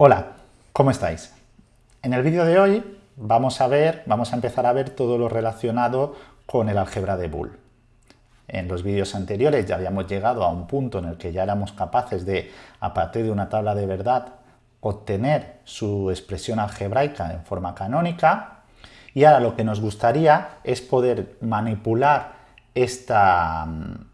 Hola, ¿cómo estáis? En el vídeo de hoy vamos a ver, vamos a empezar a ver todo lo relacionado con el álgebra de Boole. En los vídeos anteriores ya habíamos llegado a un punto en el que ya éramos capaces de, a partir de una tabla de verdad, obtener su expresión algebraica en forma canónica y ahora lo que nos gustaría es poder manipular esta,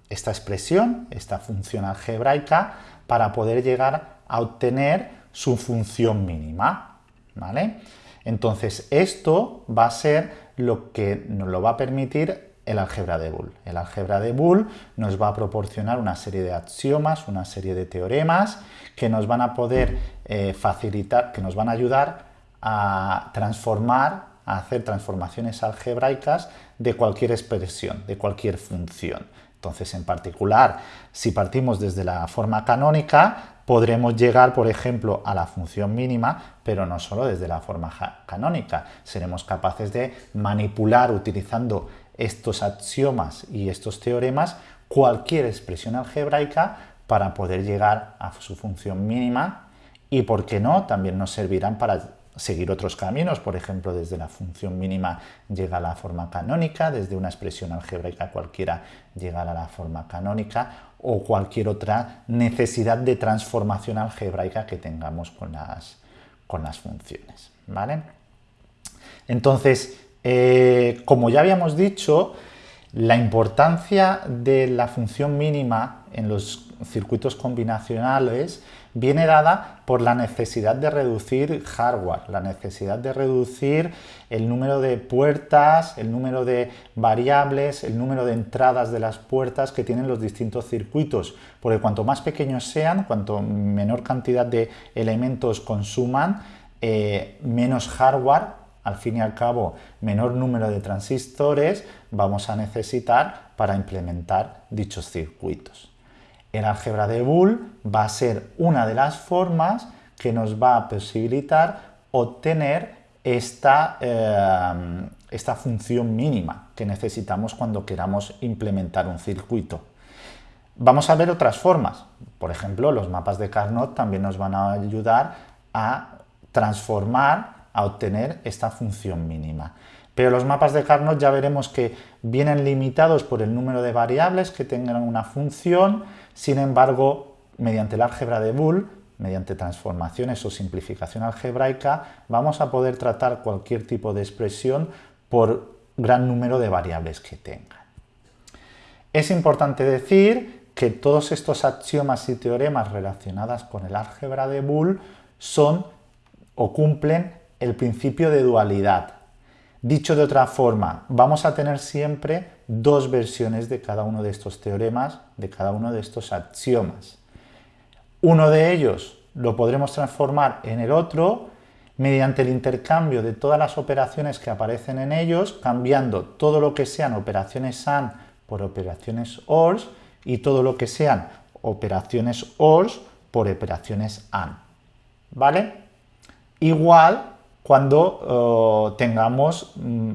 esta expresión, esta función algebraica, para poder llegar a obtener su función mínima, ¿vale? Entonces, esto va a ser lo que nos lo va a permitir el álgebra de Boole. El álgebra de Boole nos va a proporcionar una serie de axiomas, una serie de teoremas que nos van a poder eh, facilitar, que nos van a ayudar a transformar, a hacer transformaciones algebraicas de cualquier expresión, de cualquier función. Entonces, en particular, si partimos desde la forma canónica, podremos llegar, por ejemplo, a la función mínima, pero no solo desde la forma canónica. Seremos capaces de manipular utilizando estos axiomas y estos teoremas cualquier expresión algebraica para poder llegar a su función mínima y, por qué no, también nos servirán para seguir otros caminos, por ejemplo, desde la función mínima llegar a la forma canónica, desde una expresión algebraica cualquiera llegar a la forma canónica o cualquier otra necesidad de transformación algebraica que tengamos con las, con las funciones. ¿vale? Entonces, eh, como ya habíamos dicho, la importancia de la función mínima en los circuitos combinacionales viene dada por la necesidad de reducir hardware, la necesidad de reducir el número de puertas, el número de variables, el número de entradas de las puertas que tienen los distintos circuitos, porque cuanto más pequeños sean, cuanto menor cantidad de elementos consuman, eh, menos hardware al fin y al cabo, menor número de transistores vamos a necesitar para implementar dichos circuitos. El álgebra de Boole va a ser una de las formas que nos va a posibilitar obtener esta, eh, esta función mínima que necesitamos cuando queramos implementar un circuito. Vamos a ver otras formas. Por ejemplo, los mapas de Carnot también nos van a ayudar a transformar a obtener esta función mínima. Pero los mapas de Carnot ya veremos que vienen limitados por el número de variables que tengan una función, sin embargo, mediante el álgebra de Boole, mediante transformaciones o simplificación algebraica, vamos a poder tratar cualquier tipo de expresión por gran número de variables que tengan. Es importante decir que todos estos axiomas y teoremas relacionados con el álgebra de Boole son o cumplen el principio de dualidad. Dicho de otra forma, vamos a tener siempre dos versiones de cada uno de estos teoremas, de cada uno de estos axiomas. Uno de ellos lo podremos transformar en el otro mediante el intercambio de todas las operaciones que aparecen en ellos, cambiando todo lo que sean operaciones AND por operaciones ORS y todo lo que sean operaciones ORS por operaciones AND. ¿Vale? Igual cuando oh, tengamos mm,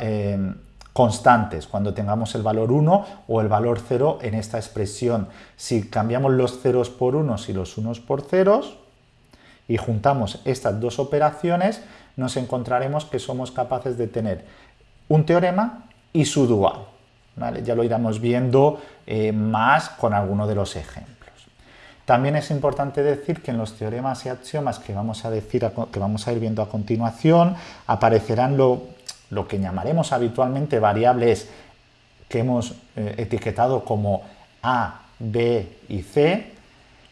eh, constantes, cuando tengamos el valor 1 o el valor 0 en esta expresión. Si cambiamos los ceros por unos y los unos por ceros y juntamos estas dos operaciones, nos encontraremos que somos capaces de tener un teorema y su dual. Ya lo iremos viendo eh, más con alguno de los ejemplos. También es importante decir que en los teoremas y axiomas que vamos a, decir, que vamos a ir viendo a continuación aparecerán lo, que llamaremos habitualmente variables que hemos eh, etiquetado como A, B y C,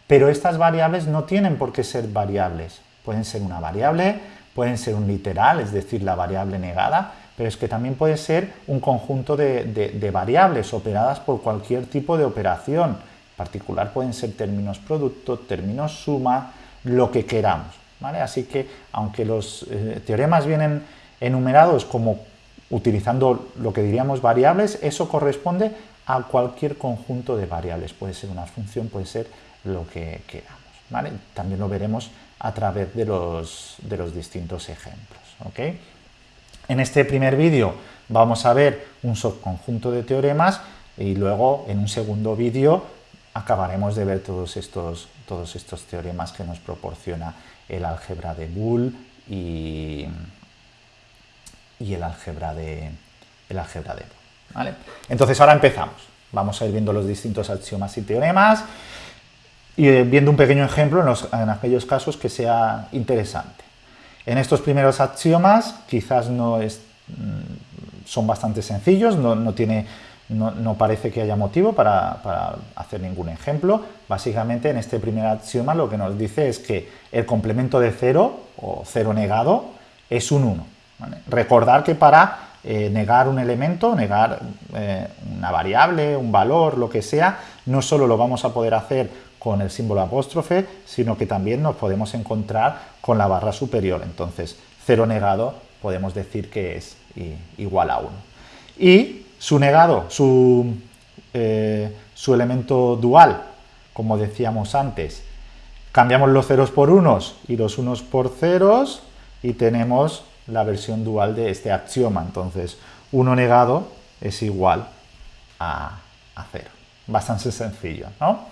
pero estas variables no tienen por qué ser variables. Pueden ser una variable, pueden ser un literal, es decir, la variable negada, pero es que también puede ser un conjunto de variables operadas por cualquier tipo de operación particular pueden ser términos producto, términos suma, lo que queramos. ¿vale? Así que, aunque los eh, teoremas vienen enumerados como utilizando lo que diríamos variables, eso corresponde a cualquier conjunto de variables. Puede ser una función, puede ser lo que queramos. ¿vale? También lo veremos a través de los, de los distintos ejemplos. En este primer vídeo vamos a ver un subconjunto de teoremas y luego en un segundo vídeo acabaremos de ver todos estos, todos estos teoremas que nos proporciona el álgebra de Boole y, y el álgebra de, el álgebra de Boole. Entonces ahora empezamos. Vamos a ir viendo los distintos axiomas y teoremas y eh, viendo un pequeño ejemplo en, aquellos casos que sea interesante. En estos primeros axiomas quizás no es, mm, son bastante sencillos, no, tiene, no, parece que haya motivo para, hacer ningún ejemplo. Básicamente en este primer axioma lo que nos dice es que el complemento de cero o cero negado es un 1. Recordar que para eh, negar un elemento, negar eh, una variable, un valor, lo que sea, no solo lo vamos a poder hacer con el símbolo apóstrofe, sino que también nos podemos encontrar con la barra superior. Entonces, cero negado podemos decir que es igual a 1. Y su negado, su, eh, su elemento dual, como decíamos antes, cambiamos los ceros por unos y los unos por ceros y tenemos la versión dual de este axioma. Entonces, 1 negado es igual a, a 0. Bastante sencillo, ¿no?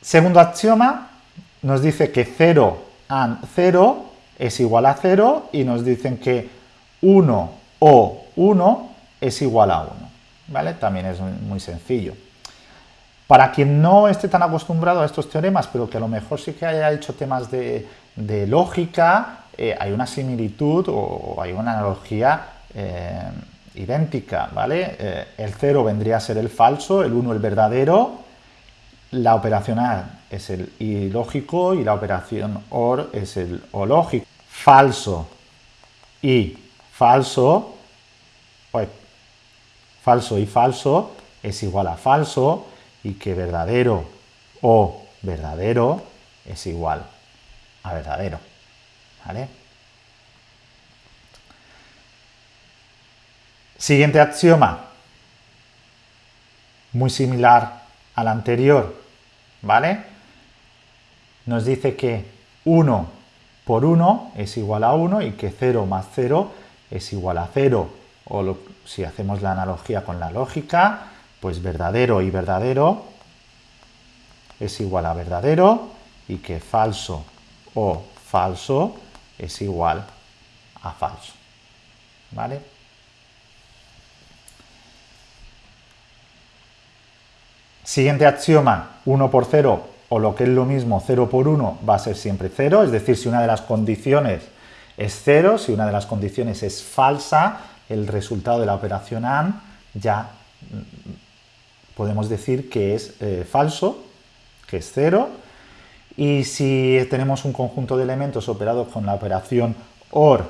Segundo axioma nos dice que 0 and 0 es igual a 0 y nos dicen que 1 o 1 es igual a 1. ¿vale? También es muy sencillo. Para quien no esté tan acostumbrado a estos teoremas, pero que a lo mejor sí que haya hecho temas de, lógica, eh, hay una similitud o hay una analogía eh, idéntica. ¿vale? Eh, el 0 vendría a ser el falso, el 1 el verdadero, la operación AND es el ilógico y la operación OR es el O lógico. Falso y falso, pues, falso y falso es igual a falso y que verdadero o verdadero es igual a verdadero. Siguiente axioma, muy similar al anterior, ¿vale? Nos dice que 1 por 1 es igual a 1 y que 0 más 0 es igual a 0. O si hacemos la analogía con la lógica, pues verdadero y verdadero es igual a verdadero y que falso o falso es igual a falso. ¿Vale? Siguiente axioma, 1 por 0 o lo que es lo mismo 0 por 1 va a ser siempre 0, es decir, si una de las condiciones es 0, si una de las condiciones es falsa, el resultado de la operación AND ya mm, podemos decir que es eh, falso, que es 0, y si tenemos un conjunto de elementos operados con la operación OR,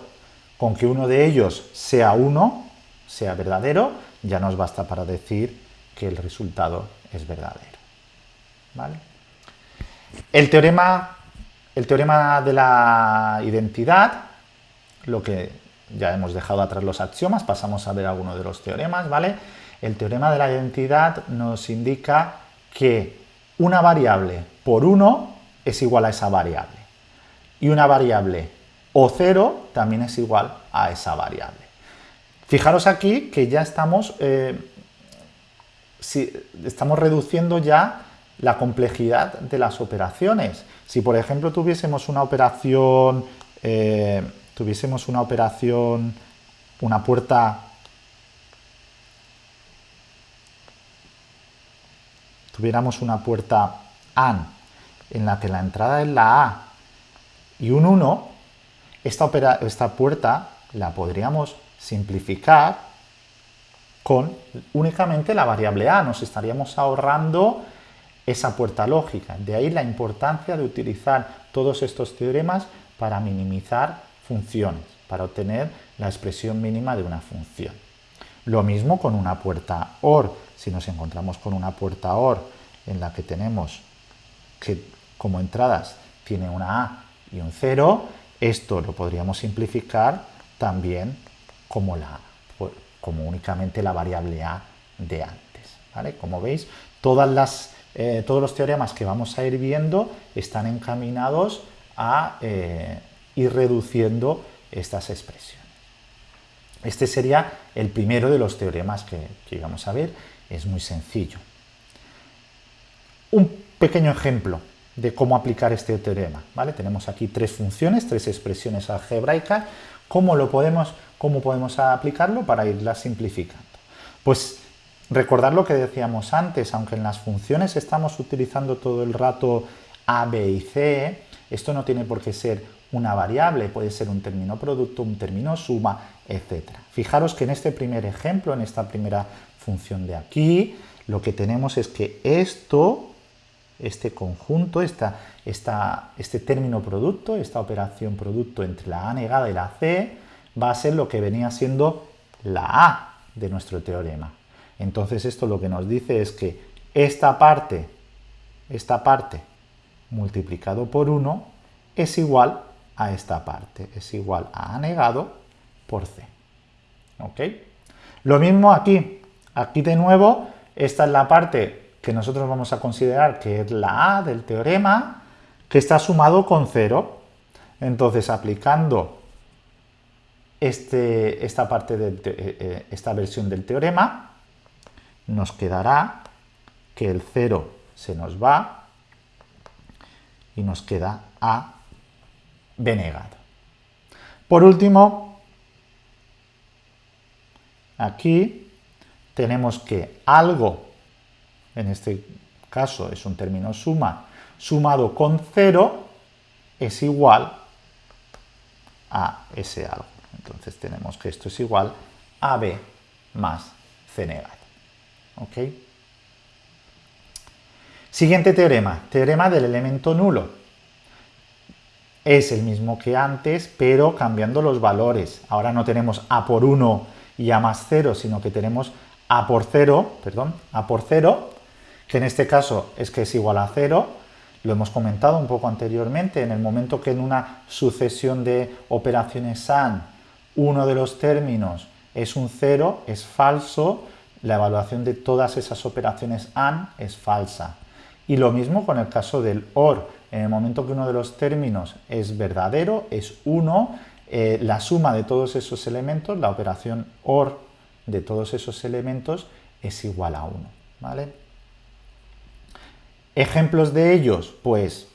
con que uno de ellos sea 1, sea verdadero, ya nos basta para decir que el resultado es verdadero. El, teorema, el teorema de la identidad, lo que ya hemos dejado atrás los axiomas, pasamos a ver algunos de los teoremas, ¿vale? El teorema de la identidad nos indica que una variable por 1 es igual a esa variable y una variable o 0 también es igual a esa variable. Fijaros aquí que ya estamos eh, si estamos reduciendo ya la complejidad de las operaciones. Si por ejemplo tuviésemos una operación, eh, tuviésemos una operación, una puerta tuviéramos una puerta AND en la que la entrada es la A y un 1, esta, esta puerta la podríamos simplificar con únicamente la variable a. Nos estaríamos ahorrando esa puerta lógica. De ahí la importancia de utilizar todos estos teoremas para minimizar funciones, para obtener la expresión mínima de una función. Lo mismo con una puerta OR. Si nos encontramos con una puerta OR en la que tenemos que como entradas tiene una A y un 0, esto lo podríamos simplificar también como la como únicamente la variable a de antes. ¿vale? Como veis, todas las, eh, todos los teoremas que vamos a ir viendo están encaminados a eh, ir reduciendo estas expresiones. Este sería el primero de los teoremas que, que íbamos a ver. Es muy sencillo. Un pequeño ejemplo de cómo aplicar este teorema. ¿vale? Tenemos aquí tres funciones, tres expresiones algebraicas. ¿Cómo, lo podemos, ¿Cómo podemos aplicarlo para irlas simplificando? Pues recordar lo que decíamos antes, aunque en las funciones estamos utilizando todo el rato a, b y c, esto no tiene por qué ser una variable, puede ser un término producto, un término suma, etc. Fijaros que en este primer ejemplo, en esta primera función de aquí, lo que tenemos es que esto este conjunto, esta, este término producto, esta operación producto entre la A negada y la C, va a ser lo que venía siendo la A de nuestro teorema. Entonces esto lo que nos dice es que esta parte, esta parte multiplicado por 1 es igual a esta parte, es igual a A negado por C. ¿Ok? Lo mismo aquí, aquí de nuevo, esta es la parte que nosotros vamos a considerar que es la A del teorema, que está sumado con 0. Entonces, aplicando este, esta, parte de eh, eh, esta versión del teorema, nos quedará que el 0 se nos va y nos queda A B negado. Por último, aquí tenemos que algo en este caso es un término suma, sumado con 0 es igual a ese algo. Entonces tenemos que esto es igual a b más c negado. ¿Ok? Siguiente teorema, teorema del elemento nulo. Es el mismo que antes, pero cambiando los valores. Ahora no tenemos a por 1 y a más 0, sino que tenemos a por 0, perdón, a por 0 que en este caso es que es igual a cero, lo hemos comentado un poco anteriormente, en el momento que en una sucesión de operaciones AND uno de los términos es un cero, es falso, la evaluación de todas esas operaciones AND es falsa. Y lo mismo con el caso del OR, en el momento que uno de los términos es verdadero, es 1, eh, la suma de todos esos elementos, la operación OR de todos esos elementos es igual a 1. ¿vale? Ejemplos de ellos, pues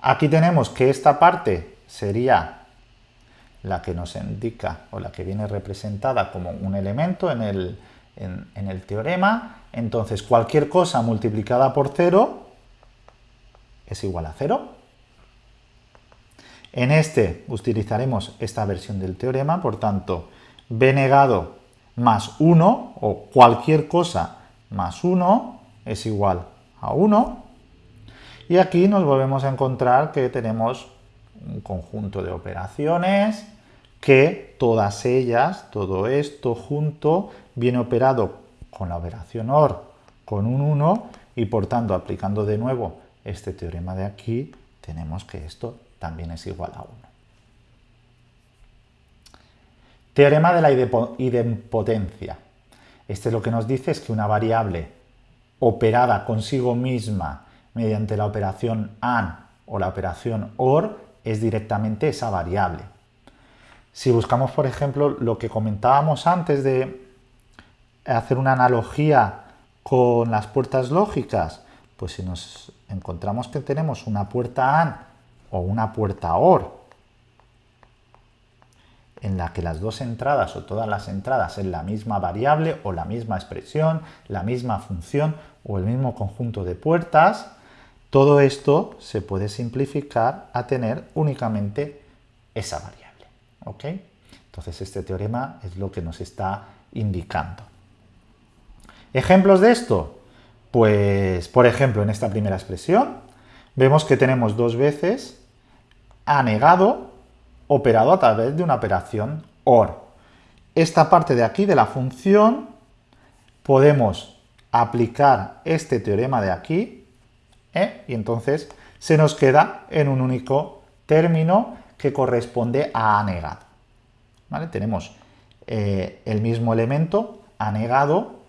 aquí tenemos que esta parte sería la que nos indica o la que viene representada como un elemento en el, en, el teorema. Entonces cualquier cosa multiplicada por 0 es igual a 0. En este utilizaremos esta versión del teorema, por tanto, b negado más 1 o cualquier cosa más 1 es igual a 1. Y aquí nos volvemos a encontrar que tenemos un conjunto de operaciones que todas ellas, todo esto junto, viene operado con la operación OR con un 1 y por tanto aplicando de nuevo este teorema de aquí tenemos que esto también es igual a 1. Teorema de la idempotencia. Este lo que nos dice es que una variable operada consigo misma mediante la operación AND o la operación OR es directamente esa variable. Si buscamos, por ejemplo, lo que comentábamos antes de hacer una analogía con las puertas lógicas, pues si nos encontramos que tenemos una puerta AND o una puerta OR en la que las dos entradas o todas las entradas es la misma variable o la misma expresión, la misma función o el mismo conjunto de puertas, todo esto se puede simplificar a tener únicamente esa variable. ¿ok? Entonces este teorema es lo que nos está indicando. ¿Ejemplos de esto? Pues, por ejemplo, en esta primera expresión, vemos que tenemos dos veces a negado operado a través de una operación OR. Esta parte de aquí de la función podemos aplicar este teorema de aquí ¿eh? y entonces se nos queda en un único término que corresponde a negado. ¿Vale? Tenemos eh, el mismo elemento negado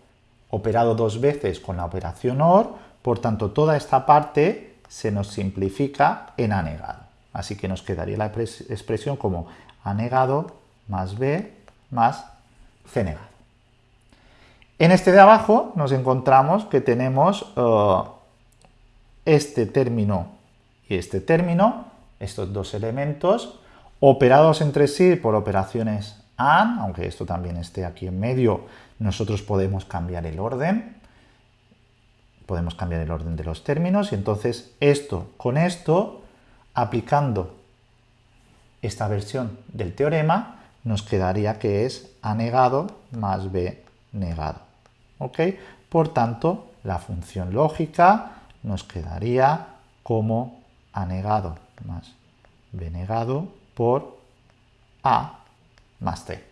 operado dos veces con la operación OR, por tanto toda esta parte se nos simplifica en negado. Así que nos quedaría la expresión como a negado más b más c negado. En este de abajo nos encontramos que tenemos eh, este término y este término, estos dos elementos, operados entre sí por operaciones AND, aunque esto también esté aquí en medio, nosotros podemos cambiar el orden, podemos cambiar el orden de los términos, y entonces esto con esto, aplicando esta versión del teorema, nos quedaría que es A negado más B negado. ¿Ok? Por tanto, la función lógica nos quedaría como A negado más B negado por A más C.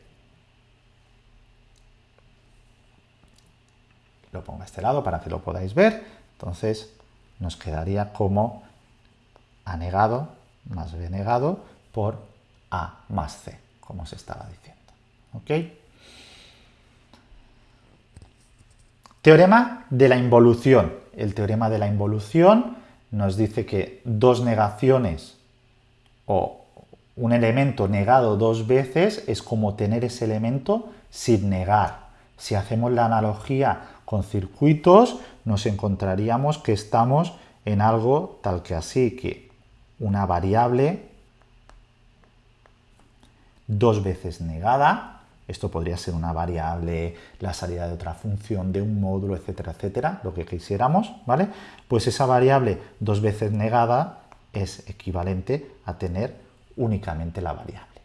Lo pongo a este lado para que lo podáis ver. Entonces nos quedaría como Negado más B negado por A más C, como se estaba diciendo. ¿Ok? Teorema de la involución. El teorema de la involución nos dice que dos negaciones o un elemento negado dos veces es como tener ese elemento sin negar. Si hacemos la analogía con circuitos, nos encontraríamos que estamos en algo tal que así, que una variable dos veces negada, esto podría ser una variable, la salida de otra función, de un módulo, etcétera, etcétera, lo que quisiéramos, ¿vale? Pues esa variable dos veces negada es equivalente a tener únicamente la variable.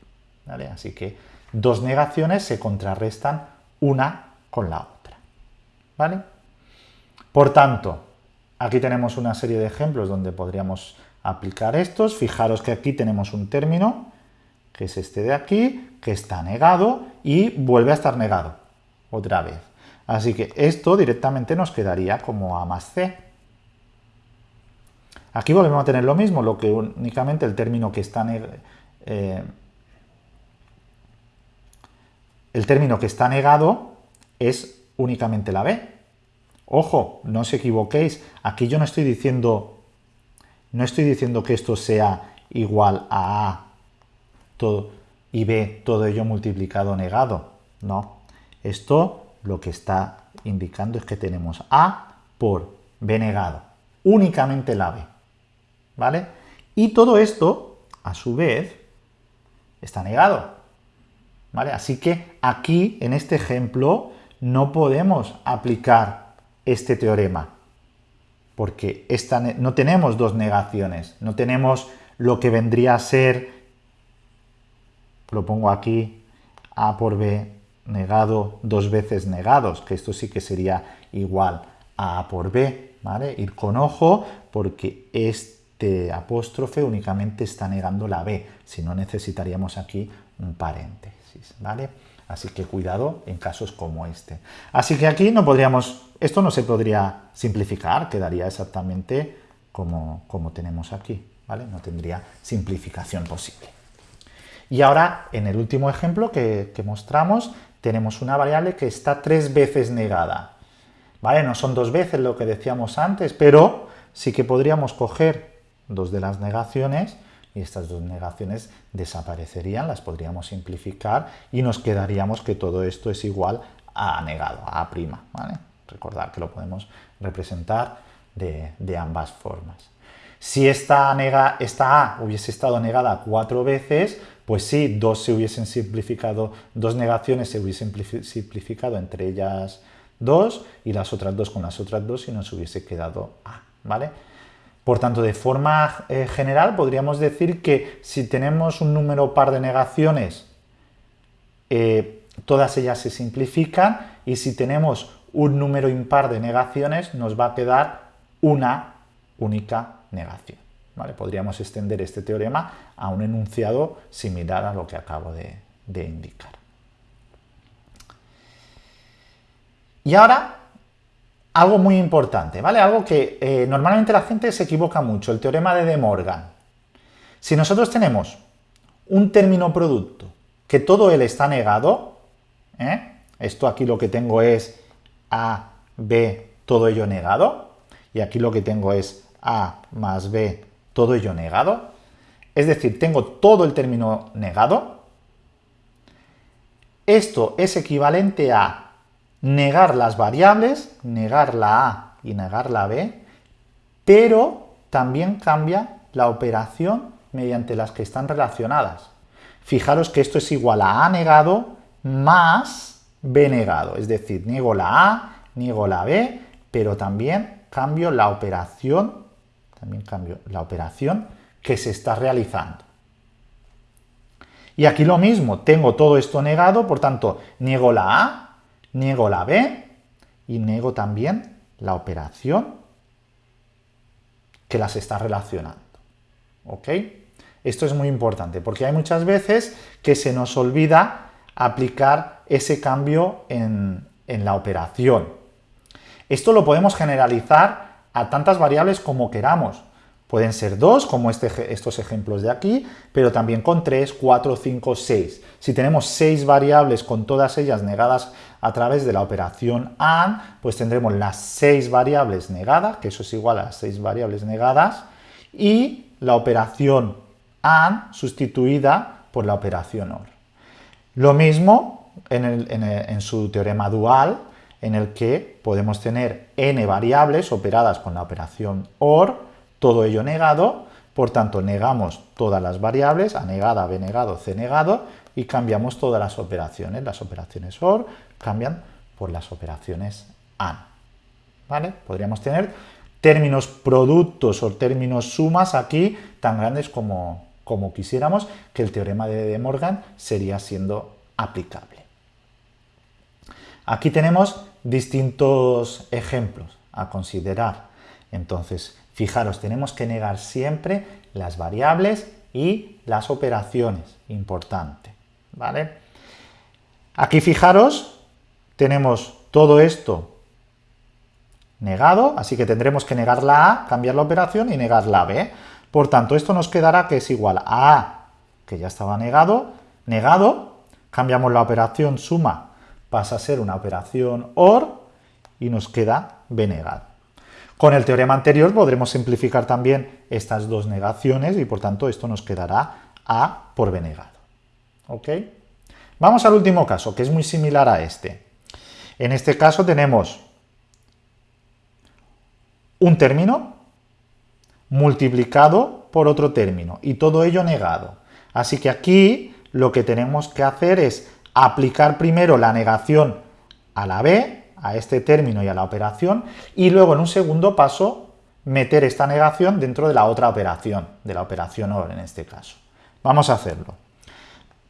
¿vale? Así que dos negaciones se contrarrestan una con la otra. ¿vale? Por tanto, aquí tenemos una serie de ejemplos donde podríamos aplicar estos. Fijaros que aquí tenemos un término, que es este de aquí, que está negado y vuelve a estar negado otra vez. Así que esto directamente nos quedaría como A más C. Aquí volvemos a tener lo mismo, lo que únicamente el término que está eh, el término que está negado es únicamente la B. Ojo, no os equivoquéis, aquí yo no estoy diciendo no estoy diciendo que esto sea igual a A todo, y B todo ello multiplicado negado. No, esto lo que está indicando es que tenemos A por B negado, únicamente la B. ¿vale? Y todo esto, a su vez, está negado, ¿vale? Así que aquí, en este ejemplo, no podemos aplicar este teorema, porque esta, no tenemos dos negaciones, no tenemos lo que vendría a ser, lo pongo aquí, A por B negado dos veces negados, que esto sí que sería igual a A por B, ¿vale? Ir con ojo, porque este apóstrofe únicamente está negando la B, si no necesitaríamos aquí un paréntesis, ¿vale? Así que cuidado en casos como este. Así que aquí no podríamos, esto no se podría simplificar, quedaría exactamente como, como tenemos aquí, ¿vale? No tendría simplificación posible. Y ahora, en el último ejemplo que, que mostramos, tenemos una variable que está tres veces negada. ¿Vale? No son dos veces lo que decíamos antes, pero sí que podríamos coger dos de las negaciones y estas dos negaciones desaparecerían, las podríamos simplificar y nos quedaríamos que todo esto es igual a negado, a A'. ¿vale? Recordar que lo podemos representar de, ambas formas. Si esta, nega, esta A hubiese estado negada cuatro veces, pues sí, dos se hubiesen simplificado, dos negaciones se hubiesen simplificado entre ellas dos y las otras dos con las otras dos y nos hubiese quedado A, ¿vale? Por tanto, de forma eh, general podríamos decir que si tenemos un número par de negaciones, eh, todas ellas se simplifican y si tenemos un número impar de negaciones nos va a quedar una única negación. Podríamos extender este teorema a un enunciado similar a lo que acabo de indicar. Y ahora algo muy importante, ¿vale? Algo que eh, normalmente la gente se equivoca mucho, el teorema de De Morgan. Si nosotros tenemos un término producto que todo él está negado, ¿eh? esto aquí lo que tengo es A, B, todo ello negado, y aquí lo que tengo es A más B, todo ello negado, es decir, tengo todo el término negado, Esto es equivalente a negar las variables, negar la A y negar la B, pero también cambia la operación mediante las que están relacionadas. Fijaros que esto es igual a A negado más B negado, es decir, niego la A, niego la B, pero también cambio la operación, también cambio la operación que se está realizando. Y aquí lo mismo, tengo todo esto negado, por tanto, niego la A, niego la B y niego también la operación que las está relacionando. ¿Ok? Esto es muy importante porque hay muchas veces que se nos olvida aplicar ese cambio en, en la operación. Esto lo podemos generalizar a tantas variables como queramos. Pueden ser dos, como este, estos ejemplos de aquí, pero también con tres, cuatro, cinco, seis. Si tenemos seis variables con todas ellas negadas a través de la operación AND, pues tendremos las seis variables negadas, que eso es igual a las seis variables negadas, y la operación AND sustituida por la operación OR. Lo mismo en, en su teorema dual, en el que podemos tener n variables operadas con la operación OR, todo ello negado, por tanto negamos todas las variables, A negada, B negado, C negado, y cambiamos todas las operaciones. Las operaciones OR cambian por las operaciones AND. ¿Vale? Podríamos tener términos productos o términos sumas aquí tan grandes como, como quisiéramos, que el teorema de De Morgan sería siendo aplicable. Aquí tenemos distintos ejemplos a considerar. Entonces, Fijaros, tenemos que negar siempre las variables y las operaciones, importante, ¿vale? Aquí fijaros, tenemos todo esto negado, así que tendremos que negar la A, cambiar la operación y negar la B. Por tanto, esto nos quedará que es igual a A, que ya estaba negado, negado, cambiamos la operación suma, pasa a ser una operación OR y nos queda B negado. Con el teorema anterior podremos simplificar también estas dos negaciones y por tanto esto nos quedará A por B negado. ¿Ok? Vamos al último caso, que es muy similar a este. En este caso tenemos un término multiplicado por otro término y todo ello negado. Así que aquí lo que tenemos que hacer es aplicar primero la negación a la b a este término y a la operación, y luego en un segundo paso meter esta negación dentro de la otra operación, de la operación OR en este caso. Vamos a hacerlo.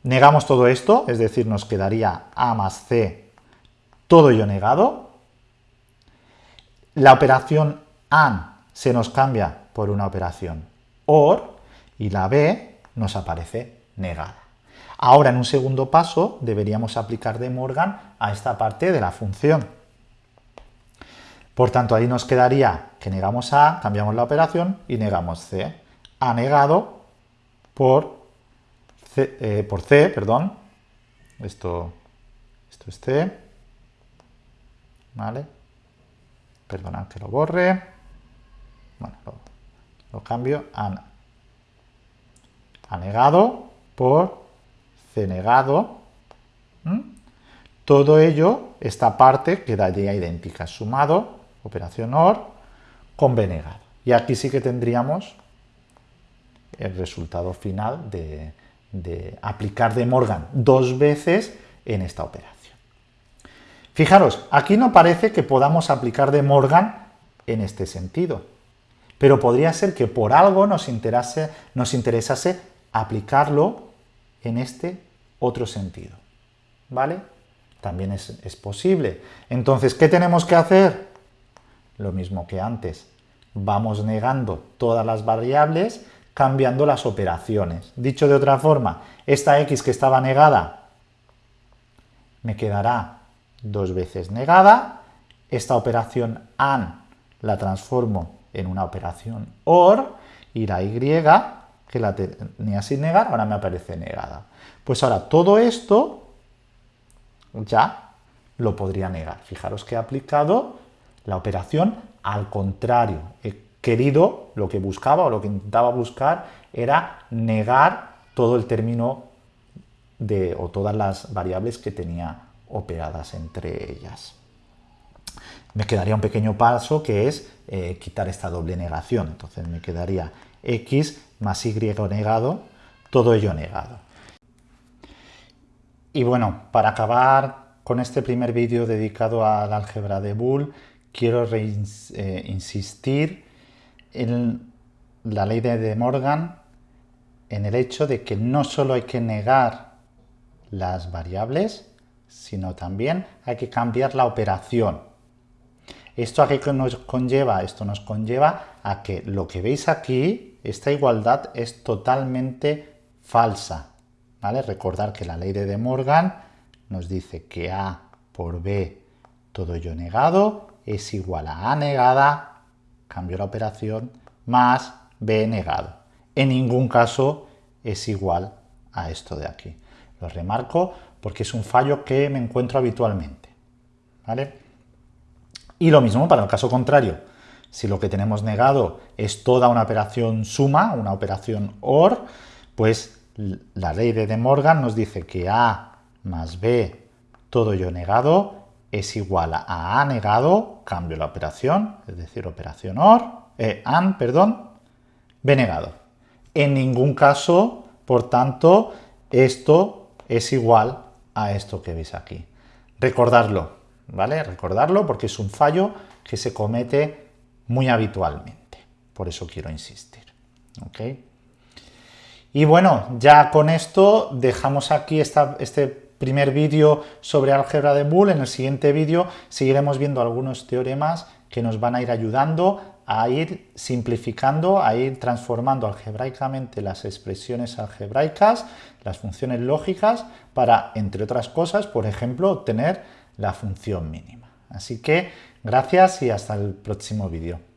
Negamos todo esto, es decir, nos quedaría A más C, todo ello negado. La operación AND se nos cambia por una operación OR, y la B nos aparece negada. Ahora, en un segundo paso, deberíamos aplicar de Morgan a esta parte de la función. Por tanto, ahí nos quedaría que negamos A, cambiamos la operación y negamos C. A negado por C, eh, por C perdón. Esto, esto es C. ¿Vale? Perdonad que lo borre. Bueno, lo, cambio a, a, negado por C negado. Todo ello, esta parte quedaría idéntica. Sumado operación OR, con B. Y aquí sí que tendríamos el resultado final de, aplicar de Morgan dos veces en esta operación. Fijaros, aquí no parece que podamos aplicar de Morgan en este sentido, pero podría ser que por algo nos, nos interesase aplicarlo en este otro sentido. ¿Vale? También es, es posible. Entonces, ¿qué tenemos que hacer? Lo mismo que antes. Vamos negando todas las variables cambiando las operaciones. Dicho de otra forma, esta x que estaba negada me quedará dos veces negada. Esta operación AND la transformo en una operación OR y la y que la tenía sin negar ahora me aparece negada. Pues ahora todo esto ya lo podría negar. Fijaros que he aplicado la operación al contrario. He querido, lo que buscaba o lo que intentaba buscar era negar todo el término de, o todas las variables que tenía operadas entre ellas. Me quedaría un pequeño paso que es eh, quitar esta doble negación. Entonces me quedaría x más y negado, todo ello negado. Y bueno, para acabar con este primer vídeo dedicado al álgebra de Boole, quiero eh, insistir en la ley de Morgan, en el hecho de que no solo hay que negar las variables, sino también hay que cambiar la operación. ¿Esto a qué nos conlleva? Esto nos conlleva a que lo que veis aquí, esta igualdad es totalmente falsa. ¿vale? Recordar que la ley de De Morgan nos dice que A por B todo ello negado es igual a A negada, cambio la operación, más B negado. En ningún caso es igual a esto de aquí. Lo remarco porque es un fallo que me encuentro habitualmente. ¿vale? Y lo mismo para el caso contrario. Si lo que tenemos negado es toda una operación suma, una operación OR, pues la ley de De Morgan nos dice que A más B todo ello negado es igual a A negado, cambio la operación, es decir, operación OR, eh, perdón, B negado. En ningún caso, por tanto, esto es igual a esto que veis aquí. Recordarlo, ¿vale? Recordarlo porque es un fallo que se comete muy habitualmente. Por eso quiero insistir. ¿ok? Y bueno, ya con esto dejamos aquí este primer vídeo sobre álgebra de Boole. En el siguiente vídeo seguiremos viendo algunos teoremas que nos van a ir ayudando a ir simplificando, a ir transformando algebraicamente las expresiones algebraicas, las funciones lógicas, para, entre otras cosas, por ejemplo, obtener la función mínima. Así que gracias y hasta el próximo vídeo.